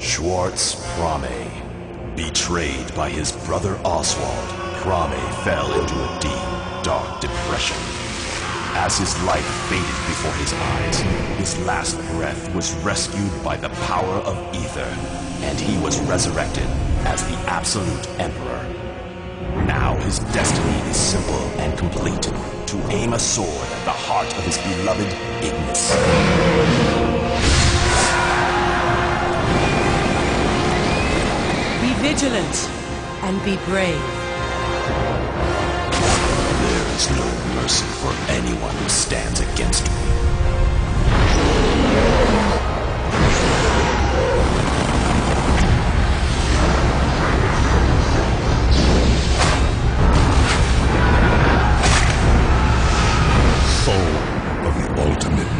Schwartz Prame. Betrayed by his brother Oswald, Prame fell into a deep, dark depression. As his life faded before his eyes, his last breath was rescued by the power of ether, and he was resurrected as the Absolute Emperor. Now his destiny is simple and complete, to aim a sword at the heart of his beloved Ignis. vigilant and be brave. There is no mercy for anyone who stands against me. Soul of the ultimate